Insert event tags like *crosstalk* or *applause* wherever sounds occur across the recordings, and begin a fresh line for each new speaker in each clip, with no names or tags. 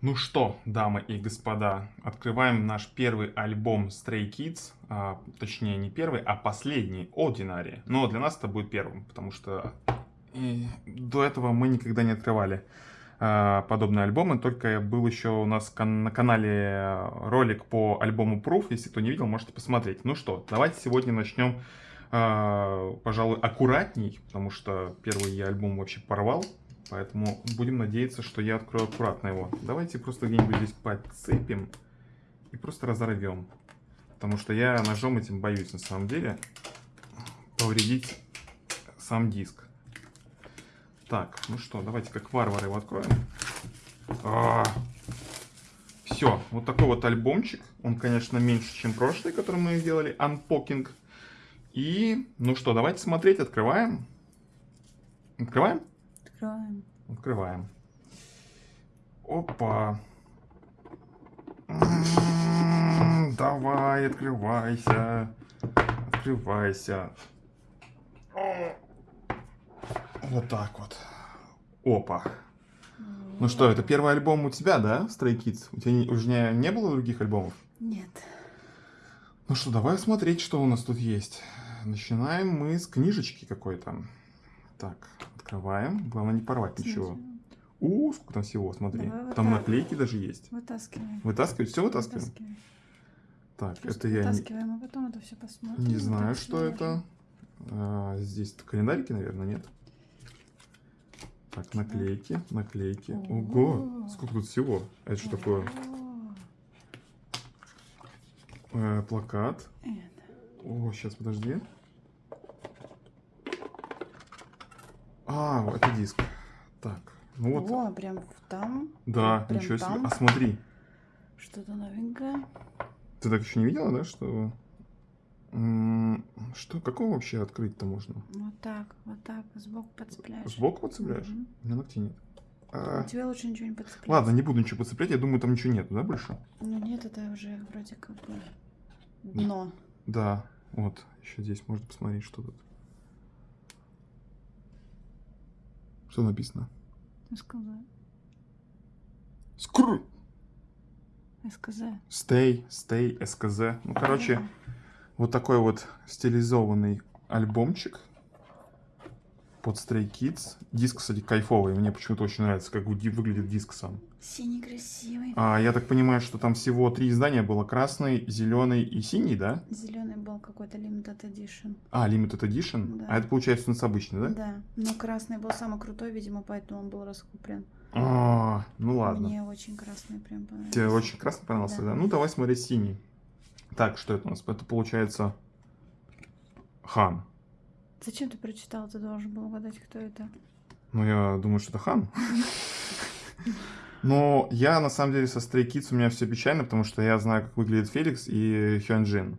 Ну что, дамы и господа, открываем наш первый альбом Stray Kids, а, точнее не первый, а последний, Ordinary. Но для нас это будет первым, потому что и до этого мы никогда не открывали а, подобные альбомы, только был еще у нас кан на канале ролик по альбому Proof, если кто не видел, можете посмотреть. Ну что, давайте сегодня начнем, а, пожалуй, аккуратней, потому что первый я альбом вообще порвал. Поэтому будем надеяться, что я открою аккуратно его. Давайте просто где-нибудь здесь подцепим и просто разорвем. Потому что я ножом этим боюсь на самом деле повредить сам диск. Так, ну что, давайте как варвары его откроем. А -а -а. Все, вот такой вот альбомчик. Он, конечно, меньше, чем прошлый, который мы делали, Unpacking. И, ну что, давайте смотреть, открываем. Открываем?
Открываем.
Открываем. Опа. Давай, открывайся. Открывайся. Вот так вот. Опа. Ну что, это первый альбом у тебя, да, Stray Kids? У тебя уже не, не было других альбомов?
Нет.
Ну что, давай смотреть, что у нас тут есть. Начинаем мы с книжечки какой-то. Так, Открываем. Главное не порвать Смотри. ничего. У, сколько там всего, смотри. Давай там вот наклейки даже есть.
Вытаскиваем.
Вытаскивать? Все вытаскиваем? вытаскиваем. Так,
Просто
это я
не... а потом это все посмотрим.
Не знаю, что это. А, здесь календарики, наверное, нет. Так, наклейки, наклейки. Ого, сколько тут всего. Это что такое? Э, плакат. О, сейчас, подожди. А, это диск. Так, ну вот.
О, прям там.
Да,
прям
ничего себе. А смотри.
Что-то новенькое.
Ты так еще не видела, да, что... Что, какого вообще открыть-то можно?
Вот так, вот так, сбоку подцепляешь.
Сбоку подцепляешь? Угу. У меня ногтей нет.
А... У тебя лучше ничего не подцеплять.
Ладно, не буду ничего подцеплять, я думаю, там ничего нет, да, больше?
Ну нет, это уже вроде как бы дно.
Да, вот, еще здесь можно посмотреть, что тут. Что написано?
СКЗ.
Скр.
СКЗ.
Stay, stay, СКЗ. Ну, короче, вот такой вот стилизованный альбомчик под Stray Kids. Диск, кстати, кайфовый. Мне почему-то очень нравится, как выглядит диск сам.
Синий красивый.
А, я так понимаю, что там всего три издания было. Красный, зеленый и синий, да?
Зеленый был какой-то Limited Edition.
А, Limited Edition? Да. А это получается у нас обычный, да?
Да. Но красный был самый крутой, видимо, поэтому он был раскуплен.
А, ну ладно.
Мне очень красный прям понравился.
Тебе очень красный понравился, да? да? Ну, давай смотреть синий. Так, что это у нас? Это получается Хан.
Зачем ты прочитал? Ты должен был угадать, кто это.
Ну, я думаю, что это Хан. Но я, на самом деле, со Stray Kids у меня все печально, потому что я знаю, как выглядит Феликс и Хёнджин.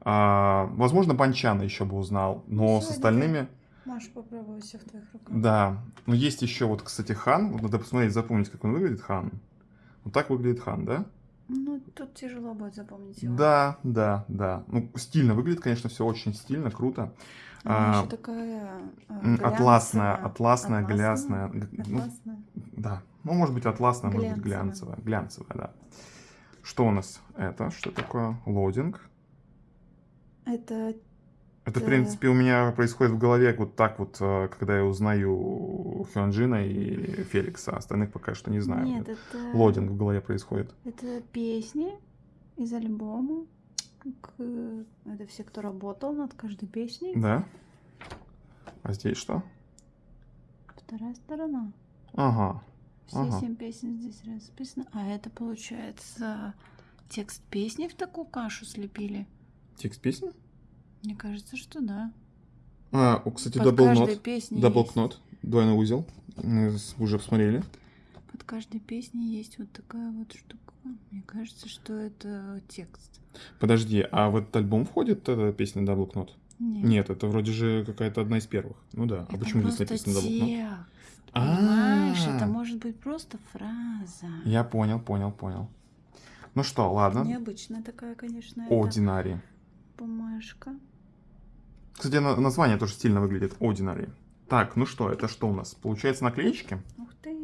А, возможно, Банчана еще бы узнал, но Все, с остальными...
Можешь попробовать все в твоих руках.
Да. Но есть еще вот, кстати, Хан. Вот надо посмотреть, запомнить, как он выглядит, Хан. Вот так выглядит Хан, да?
Ну, тут тяжело будет запомнить его.
Да, да, да. Ну, стильно выглядит, конечно, все очень стильно, круто.
Она а, еще такая
а, атласная, атласная, глянцевая.
Ну,
да, ну, может быть, атласная, может быть, глянцевая. Глянцевая, да. Что у нас это? Что такое? Лодинг.
Это...
Это, в принципе, у меня происходит в голове вот так вот, э, когда я узнаю Хёнджина и Феликса. Остальных пока что не знаю.
Нет, это...
Лодинг в голове происходит.
Это песни из альбома. Это все, кто работал над каждой песней.
Да. А здесь что?
Вторая сторона.
Ага.
Все ага. семь песен здесь расписаны. А это, получается, текст песни в такую кашу слепили?
Текст песни?
Мне кажется, что да.
А, кстати, double knot. Double knot. Двойной узел. Мы уже посмотрели.
Под каждой песней есть вот такая вот штука. Мне кажется, что это текст.
Подожди, а в этот альбом входит эта песня Double Knot?
Нет.
Нет, это вроде же какая-то одна из первых. Ну да.
Это
а почему
здесь
написано Double
Knot? Понимаешь, это может быть просто фраза.
Я понял, понял, понял. Ну что, ладно.
Необычная такая, конечно.
Ordinary.
Бумажка.
Кстати, название тоже стильно выглядит. Ordinary. Так, ну что, это что у нас? Получается наклеечки?
Ух ты.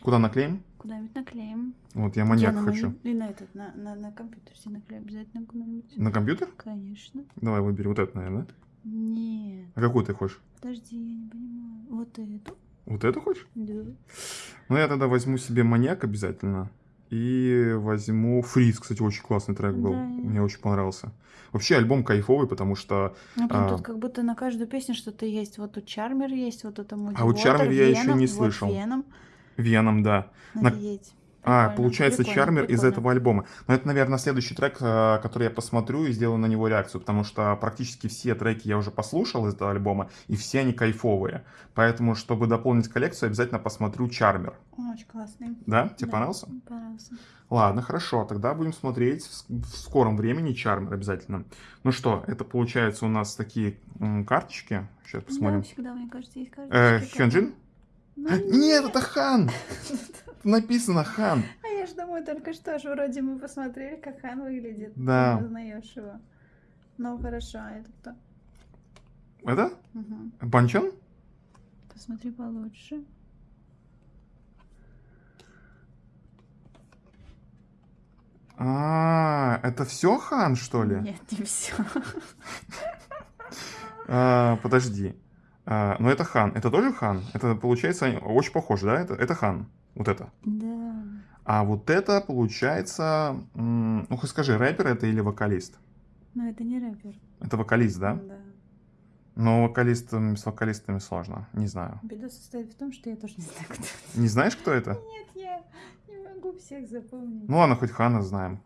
Куда наклеим?
Куда-нибудь наклеим.
Вот я маньяк
Я на
хочу.
мони- И на этот, на, на, на компьютер себе наклеим обязательно куда-нибудь.
На компьютер?
Конечно.
Давай выбери вот это, наверное, да?
Нет,
А какую ты хочешь?
подожди, я не понимаю. Вот эту?
Вот эту хочешь?
Да.
Ну, я тогда возьму себе маньяк обязательно. И возьму Фриз, кстати, очень классный трек был.
Да.
Мне очень понравился. Вообще альбом кайфовый, потому что...
Ну,
А.
тут как будто на каждую песню что-то есть. Вот тут Чармер есть, вот это Муди
А вот Чармер я еще не слышал.
Вот Веном.
Веном, да. На-
Офигеть.
А, получается,
прикольно,
Чармер из этого альбома. Но это, наверное, следующий трек, э, который я посмотрю и сделаю на него реакцию, потому что практически все треки я уже послушал из этого альбома, и все они кайфовые. Поэтому, чтобы дополнить коллекцию, обязательно посмотрю Чармер.
Он очень классный.
Да? Тебе
Да,
понравился?
Понравился.
Ладно, хорошо, тогда будем смотреть в, скором времени Чармер обязательно. Ну что, это получается у нас такие карточки. Сейчас
Да,
посмотрим.
всегда, мне кажется, есть
Э,
карточки.
Хёнджин?
Ну,
Нет, это Хан! *laughs* Написано Хан.
А я ж думаю, только что ж вроде мы посмотрели, как Хан выглядит.
Да.
Ты узнаешь его. Ну, хорошо, а это кто?
Это?
Мгм.
Банчан?
Посмотри получше.
А, это все Хан, что ли?
Нет, не все.
А, подожди. А, ну это Хан. Это тоже Хан? Это получается очень похоже, да? Это, это Хан. Вот это.
Да.
А вот это получается... Ну, хоть скажи, рэпер это или вокалист?
Но это не рэпер.
Это вокалист, да?
Да.
Но вокалистам, с вокалистами сложно. Не знаю.
Беда состоит в том, что я тоже не знаю, кто это.
Не знаешь, кто это?
Нет, я не могу всех запомнить.
Ну ладно, хоть Хана знаем.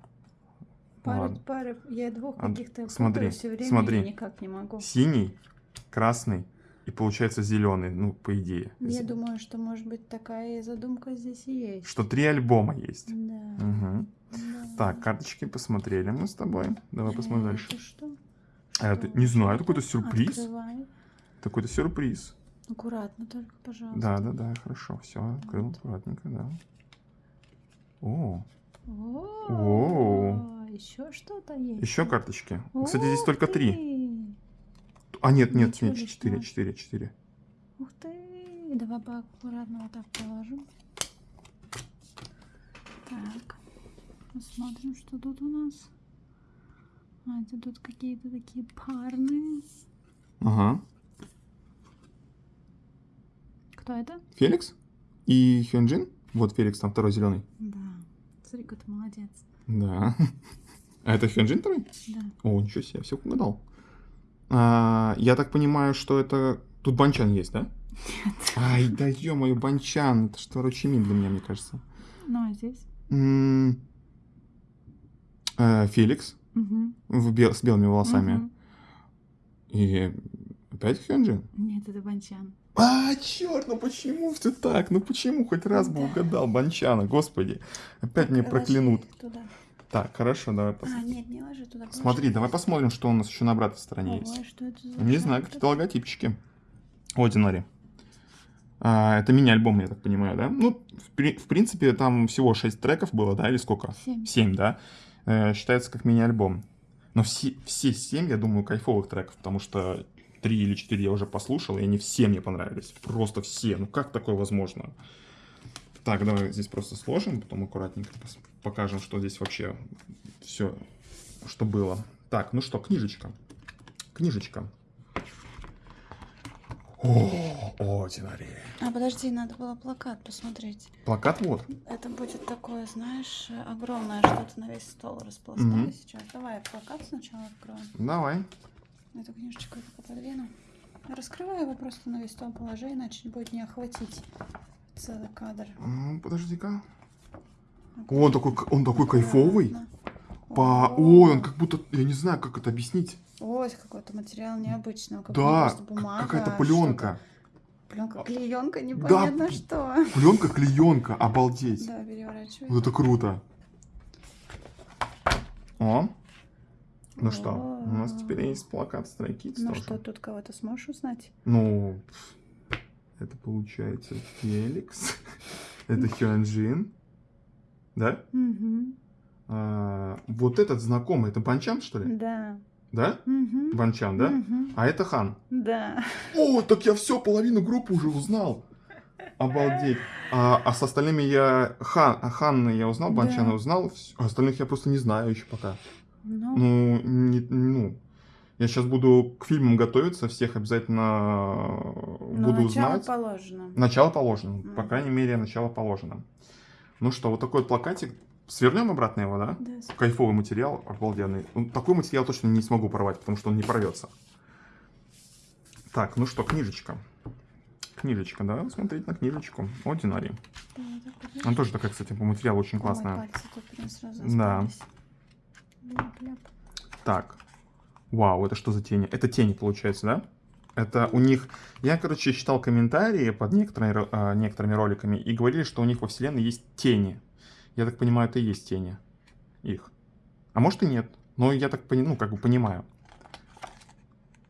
Пара,
ладно.
пара, я двух каких-то
смотри,
все время
смотри.
никак не могу.
Синий, красный и получается зеленый, ну, по идее.
Я думаю, что, может быть, такая и задумка здесь и есть.
Что три альбома есть.
Да.
Мгм.
да.
Так, карточки посмотрели мы с тобой. Давай посмотрим
Э,
дальше.
это что?
А это, не знаю, это какой-то сюрприз.
Открывай.
Какой-то сюрприз.
Аккуратно только, пожалуйста.
Да, да, да, хорошо. Все, открыл аккуратненько, да. О,
О,
О.
еще что-то есть.
еще карточки. Кстати, здесь только три. А, нет, нет,
Ничего
нет,
лишнего.
четыре, четыре, четыре.
Ух ты! Давай поаккуратно вот так положим. Так. Посмотрим, что тут у нас. А, это тут какие-то такие парные.
Ага.
Кто это?
Феликс и Хёнджин. Вот Феликс, там второй зеленый.
Да. Смотри, какой ты молодец.
Да. *laughs* А это Хёнджин второй?
Да.
О, ничего себе, все угадал. А, я так понимаю, что это... Тут Банчан есть, да?
Нет.
Ай, да ё-моё, Банчан. Это что, Рочимин для меня, мне кажется.
Ну, а здесь?
М, э, Феликс
Угу.
в бел- с белыми волосами. И опять Хёнджин?
Нет, это Банчан.
А, черт, ну почему все так? Ну почему хоть раз бы
Да.
угадал Банчана, господи. Опять
Так,
проклянут.
Туда.
Так, хорошо, давай
А,
посмотрим.
нет, не ложи туда. положи.
Смотри, давай посмотрим, что у нас еще на обратной стороне
Ого,
есть.
что это за
Не знаю, какие-то логотипчики. Ordinary. А, это мини-альбом, я так понимаю, да? Ну, в, в принципе, там всего 6 треков было, да, или сколько?
Семь.
7, да? Э, считается как мини-альбом. Но все, все 7, я думаю, кайфовых треков, потому что 3 или 4 я уже послушал, и они все мне понравились. Просто все. Ну как такое возможно? Так, давай здесь просто сложим, потом аккуратненько покажем, что здесь вообще все, что было. Так, ну что, книжечка. Книжечка. О, Ordinary.
А, подожди, надо было плакат посмотреть.
Плакат вот.
Это будет такое, знаешь, огромное что-то на весь стол распластали
Мгм.
сейчас. Давай плакат сначала откроем.
Давай.
Эту книжечку я подвину. Раскрывай его просто на весь стол положи, иначе будет не охватить целый кадр.
Подожди-ка. Он такой, он такой кайфовый. По...
О,
Ой, он как будто, я не знаю, как это объяснить.
Ой, какой-то материал необычный. Как
Да, какая-то
а
пленка.
Пленка, клеенка, непонятно что.
Пленка, клеенка, обалдеть.
Да, переворачивай.
Вот это круто. О. Ну что, у нас
О.
теперь есть плакат Stray Kids
Ну
тоже.
что, тут кого-то сможешь узнать?
Ну, это получается Феликс. *laughs* это Хёнджин. Да?
Угу.
А, вот этот знакомый, это Банчан, что ли?
Да.
Да?
Угу.
Банчан, да? А это Хан.
Да.
О, так я все, половину группы уже узнал. Обалдеть. А, а с остальными я... Хан, а Ханны я узнал,
Да.
Банчана узнал, вс- а остальных я просто не знаю еще пока.
Ну,
Ну, не, ну, я сейчас буду к фильмам готовиться, всех обязательно
ну,
буду
начало
знать.
положено.
Начало положено, по
Мгм.
крайней мере, начало положено. Ну что, вот такой вот плакатик. Свернем обратно его, да?
Да,
Кайфовый материал, обалденный. Ну, Такой материал точно не смогу порвать, потому что он не порвется. Так, ну что, книжечка. Книжечка, да, смотреть на книжечку. Ordinary.
да, так, подожди.
Она тоже такая, кстати, по материалу очень
Ой,
классная.
пальцы тут прям сразу
Да.
остались. Ляп-ляп.
Так. Вау, это что за тени? Это тени, получается, да? Это у них... Я, короче, читал комментарии под некоторыми, а, некоторыми роликами и говорили, что у них во вселенной есть тени. Я так понимаю, это и есть тени. Их. А может и нет. Но я так пони- ну, как бы понимаю.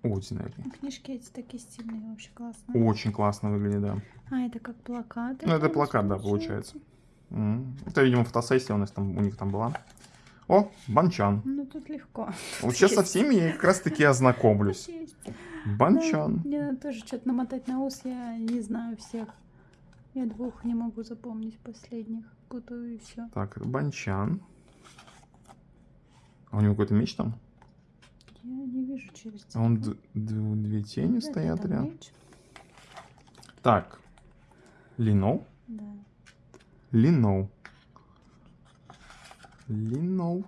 Ordinary.
Ну, Книжки эти такие стильные, вообще классные.
Очень классно выглядит, да.
А, это как плакат.
Ну, это плакат, да, получается. Это, видимо, фотосессия у нас там, у них там была. О, Банчан.
Ну, тут легко. *laughs*
Вот сейчас со всеми я как раз таки ознакомлюсь. *laughs* Банчан.
Да, мне надо тоже что-то намотать на ус, я не знаю всех. Я двух не могу запомнить последних. Путаю и все.
Так, Банчан. А у него какой-то меч там?
Я не вижу через
А он две тени
Да,
стоят рядом.
меч.
Так. Линоу.
Да.
Линоу. Линоу.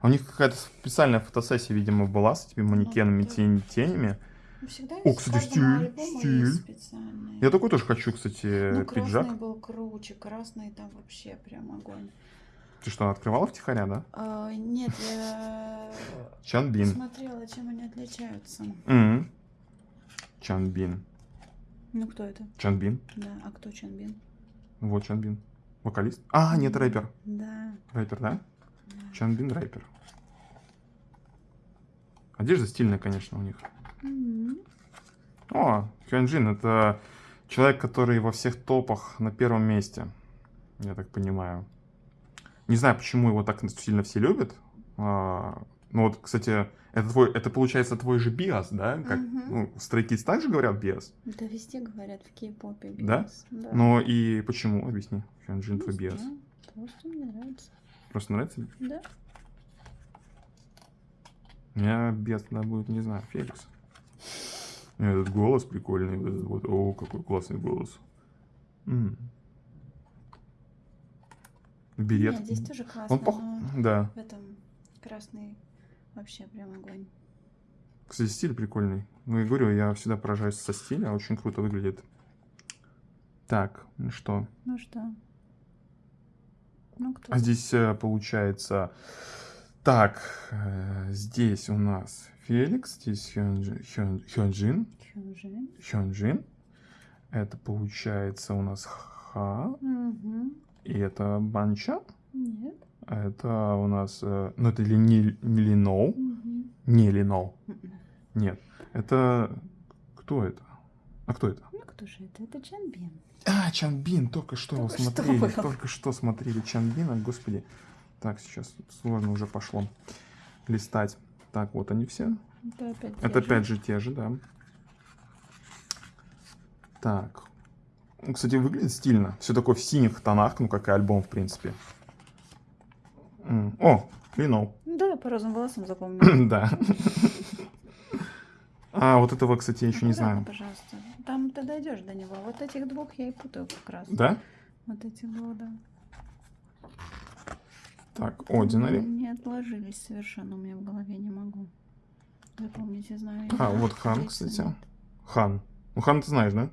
А у них какая-то специальная фотосессия, видимо, была с этими манекенами,
да.
тень- тенями.
Ну, всегда
О, кстати, стиль, стиль. Я такой тоже хочу, кстати,
ну,
пиджак.
красный был круче, красный там вообще прям огонь.
Ты что, открывала втихаря, да?
А, нет, я *laughs*
Чанбин.
смотрела, чем они отличаются.
М. Чанбин.
Ну, кто это?
Чанбин.
Да, а кто Чанбин?
Вот Чанбин. Вокалист. А, нет, рэпер.
Да.
Рэпер, да?
да.
Чанбин рэпер. Одежда стильная, конечно, у них.
Мгм.
О, Хёнджин это человек, который во всех топах на первом месте. Я так понимаю. Не знаю, почему его так сильно все любят. Ну вот, кстати, это твой, это получается твой же биас, да? Как,
Мгм.
ну, Kids также говорят биас.
Да везде говорят в кей-попе.
Да?
биас. Да.
Но и почему? Объясни. Хёнджин твой биас.
Просто мне нравится.
Просто нравится?
Да.
У меня биас тогда будет, не знаю, Феликс. Этот голос прикольный. этот вот. О, какой классный голос. М. Берет.
Нет, здесь тоже классно,
Он пох... Да.
в этом красный вообще прям огонь.
Кстати, стиль прикольный. Ну, я говорю, я всегда поражаюсь со стиля. Очень круто выглядит. Так, ну что?
Ну что? Ну кто?
А здесь э, получается... Так, э, здесь у нас Феликс, здесь Хёнджи- Хён- Хёнджин.
Хёнжин.
Хёнджин. Это получается у нас Ха.
Мгм.
И это Банча.
Нет.
А это у нас... э, ну, это ли не, не Линоу?
Мгм.
Не Линоу.
Мгм.
Нет. Это... Кто это? А кто это?
Ну кто же это? Это Чанбин.
А, Чанбин, только что
Только что
смотрели.
было.
Только что смотрели Чанбина, господи. Так, сейчас сложно уже пошло листать. Так, вот они все.
Это опять
Это
те же.
опять же те же, да. Так. Кстати, выглядит стильно. Все такое в синих тонах, ну, как и альбом, в принципе. М, О, Линоу.
Да, по розовым волосам запомнила. *clears throat*
Да. А, вот этого, кстати, я еще не
Аккуратно,
знаю.
пожалуйста. Там ты дойдешь до него. Вот этих двух я и путаю как раз.
Да?
Вот эти два, да.
Так, Ordinary.
Не отложились совершенно у меня в голове, не могу. Запомнить, я знаю.
А, вот Хан, кстати. Хан. Ну, Хан ты знаешь, да?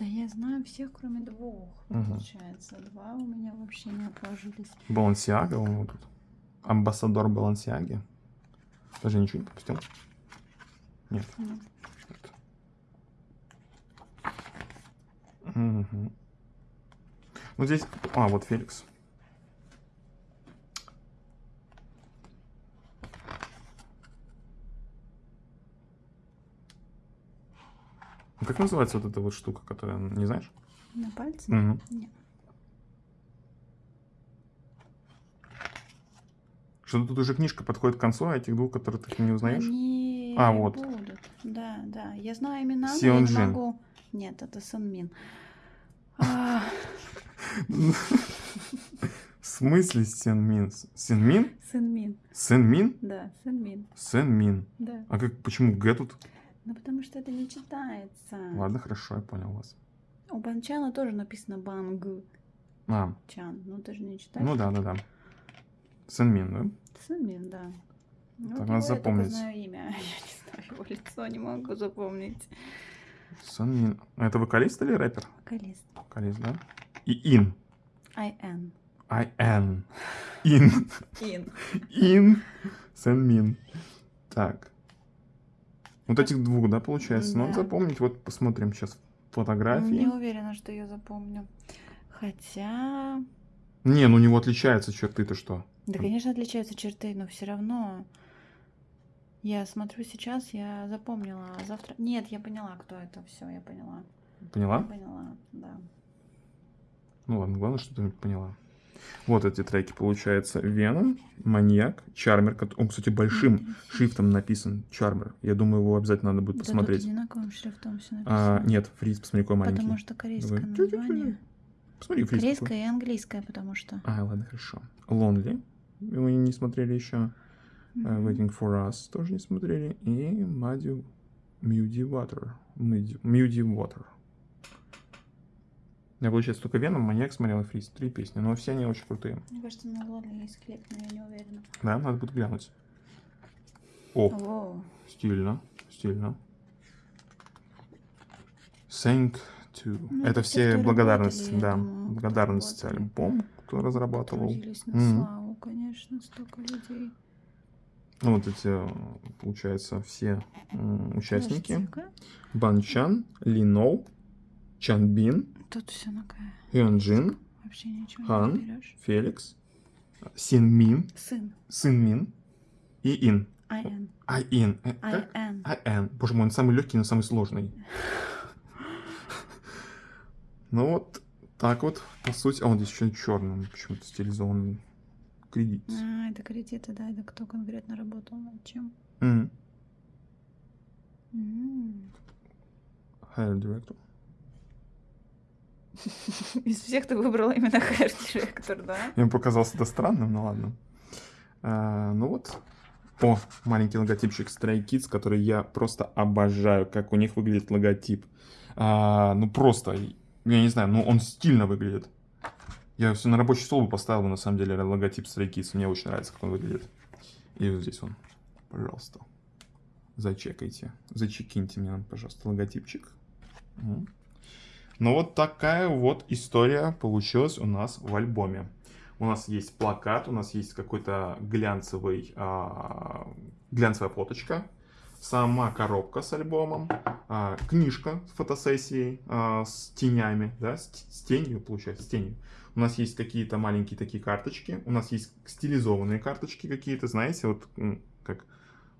Да я знаю всех, кроме двух, получается. Два у меня вообще не отложились.
Балансиага, он вот тут. Амбассадор Балансиаги. Даже ничего не пропустил. Нет.
Ну,
Мгм. Ну здесь... А, вот Феликс. Как называется вот эта вот штука, которая, не знаешь?
На пальце?
Мгм.
Нет.
Что-то тут уже книжка подходит к концу, а этих двух, которых ты не узнаешь?
Они
А, вот.
будут. Да, да. Я знаю имена, но я
Сеонджин.
не могу... Нет, это Санмин.
В смысле Сенмин? Сенмин?
Сынмин.
Сенмин?
Да, Сынмин.
Сенмин.
Да.
А как, почему Г тут?
Ну потому что это не читается.
Ладно, хорошо, я понял вас.
У Банчана тоже написано Банг
А,
Чан. Ну ты же не читаешь.
ну да, да, да. Сенмин, да?
Сынмин, да. Ну,
Так, надо
его я
запомнить.
знаю имя. *laughs* Я не знаю его лицо, не могу запомнить.
Сенмин. А Это вокалист или рэпер?
Вокалист.
Вокалист, да? И Ин.
I-N.
I-N. Ин.
Ин.
Ин. Сенмин. Так. Вот этих двух, да, получается? Ну,
Да.
запомнить. Вот посмотрим сейчас
Не
фотографии.
уверена, что я запомню. Хотя...
Не, ну у него отличаются черты-то что?
Да, конечно, отличаются черты, но все равно... Я смотрю сейчас, я запомнила. а Завтра... Нет, я поняла, кто это. Все, я поняла. Я
Поняла?
поняла, да.
Ну ладно, главное, что ты поняла. Вот эти треки, получается, Веном, Маньяк, Чармер. Он, кстати, большим шрифтом написан Чармер. Я думаю, его обязательно надо будет
Да
посмотреть.
тут одинаковым шрифтом все
А,
написано.
нет, фриз, посмотри, какой маленький.
Потому что корейское
Давай.
название.
Посмотри, фриз. какой.
Корейское и английское, потому что.
А, ладно, хорошо. Lonely. Мы не смотрели еще.
Мгм.
Waiting for Us тоже не смотрели. И Muddy Water. Muddy, Muddy Water. Я, получается, только Веном, Маньяк смотрел и Фриз. Три песни, но все они очень крутые.
Мне кажется, на Лоли есть клип, но я не уверена.
Да, надо будет глянуть. О,
Воу.
стильно, стильно. Thank to.
Ну,
это
это
все
я
да.
думаю,
благодарность альбом, кто разрабатывал.
На славу, конечно, столько людей.
Ну, вот эти, получается, все участники.
Подожди-ка.
Бан Чан, Ли Ноу, Чан Бин,
Тут все на К.
Хён Джин,
Вообще ничего
Хан.
не берешь.
Феликс, Син Мин,
Сын.
Сын Мин и Ин.
I-N.
Ай Ин. Э, как?
I-N.
Ай Н. Боже мой, он самый легкий, но самый сложный. Ну вот, так вот, по сути. А он здесь еще черным почему-то стилизованный кредит.
А, это кредиты, да, это кто конкретно работал над чем?
М,
М.
Hair Director. *laughs*
Из всех ты выбрала именно Hair Director, да?
Мне показалось это странным, ну ладно. А, ну вот. О, маленький логотипчик Stray Kids, который я просто обожаю, как у них выглядит логотип. А, ну просто, я не знаю, ну он стильно выглядит. Я все на рабочий стол бы поставил, на самом деле, логотип Stray Kids. Мне очень нравится, как он выглядит. И вот здесь он, пожалуйста. Зачекайте. Зачекиньте мне, пожалуйста, логотипчик. Ну вот такая вот история получилась у нас в альбоме. У нас есть плакат, у нас есть какой-то глянцевый, а, глянцевая фоточка, сама коробка с альбомом, а, книжка с фотосессией а, с тенями, да, с, с тенью, получается, с тенью. У нас есть какие-то маленькие такие карточки, у нас есть стилизованные карточки какие-то, знаете, вот как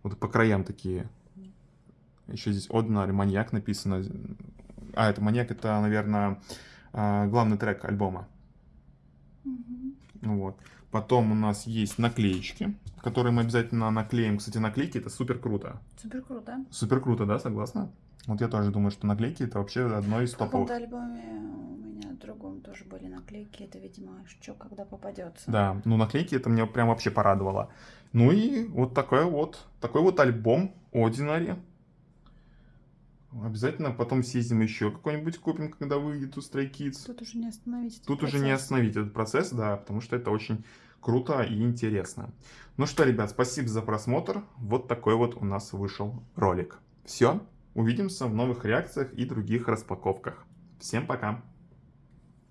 вот по краям такие. Еще здесь Ordinary Маньяк написано. А, это Маньяк, это, наверное, а, главный трек альбома.
Мгм.
Вот. Потом у нас есть наклеечки, которые мы обязательно наклеим. Кстати, наклейки это супер круто.
Супер круто.
Супер круто, да, согласна? Вот я тоже думаю, что наклейки это вообще одно из
В каком-то альбоме у меня в другом тоже были наклейки. Это, видимо, что когда попадется.
Да, ну наклейки это меня прям вообще порадовало. Ну и вот такой вот, такой вот альбом Ordinary. Обязательно потом съездим еще какой-нибудь купим, когда выйдет у Stray Kids.
Тут уже не остановить. этот
Тут уже не
процесс.
остановить этот процесс, да, потому что это очень круто и интересно. Ну что, ребят, спасибо за просмотр. Вот такой вот у нас вышел ролик. Все, увидимся в новых реакциях и других распаковках. Всем пока!